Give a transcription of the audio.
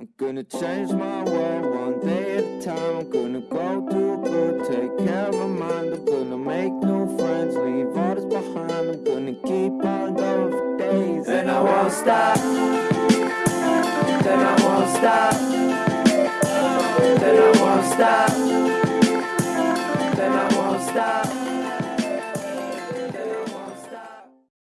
I'm gonna change my world one day at a time. I'm gonna go to a good, take care of my mind. I'm gonna make new friends, leave others behind. I'm gonna keep on going for days. And I won't stop. Then I won't stop. Then I won't stop. Then I won't stop.